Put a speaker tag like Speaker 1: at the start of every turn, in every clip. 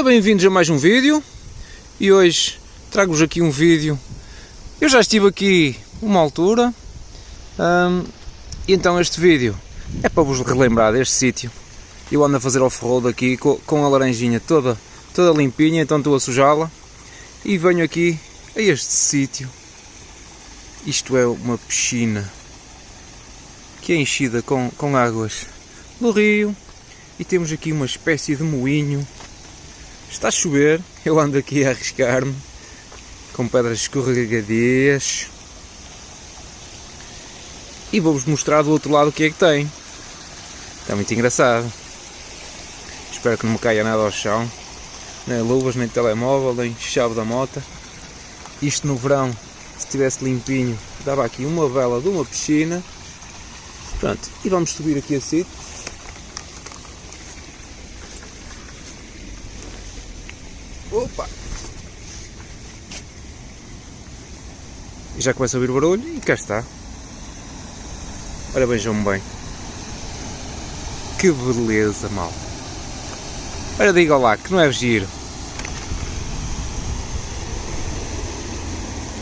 Speaker 1: Ora, bem-vindos a mais um vídeo e hoje trago-vos aqui um vídeo. Eu já estive aqui uma altura hum, e então este vídeo é para vos relembrar deste sítio. Eu ando a fazer off-road aqui com, a laranjinha toda, toda limpinha, então estou a sujá-la e venho aqui a este sítio. Isto é uma piscina que é enchida com, com águas do rio e temos aqui uma espécie de moinho Está a chover, eu ando aqui a arriscar-me com pedras escorregadias e vou-vos mostrar do outro lado o que é que tem. Está muito engraçado. Espero que não me caia nada ao chão, nem luvas, nem telemóvel, nem chave da moto. Isto no verão, se estivesse limpinho, dava aqui uma vela de uma piscina. Pronto, e vamos subir aqui a sítio. Opa! E já começa a ouvir o barulho e cá está. Ora vejam-me bem. Que beleza, mal. Ora diga lá, que não é giro.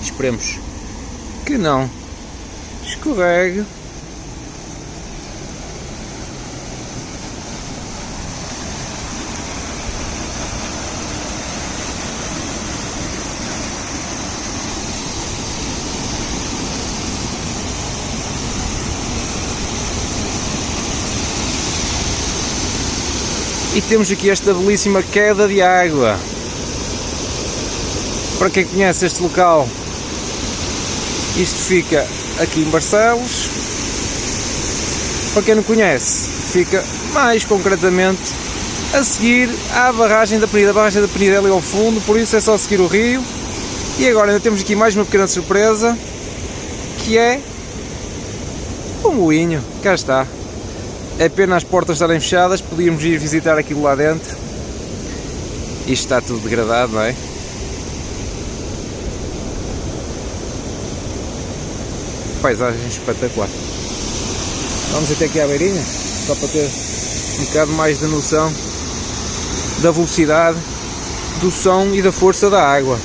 Speaker 1: Esperemos que não escorregue. E temos aqui esta belíssima queda de água. Para quem conhece este local, isto fica aqui em Barcelos. Para quem não conhece, fica mais concretamente a seguir à barragem da Penida. A barragem da Penida é ali ao fundo, por isso é só seguir o rio. E agora ainda temos aqui mais uma pequena surpresa, que é o moinho. Cá está. É pena as portas estarem fechadas, podíamos ir visitar aquilo lá dentro. Isto está tudo degradado, não é? Paisagem espetacular. Vamos até aqui à beirinha, só para ter um bocado mais de noção da velocidade, do som e da força da água.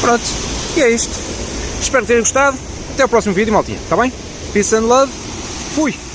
Speaker 1: Pronto, e é isto. Espero que tenham gostado. Até o próximo vídeo, maltinha. Está bem? Peace and love. Fui!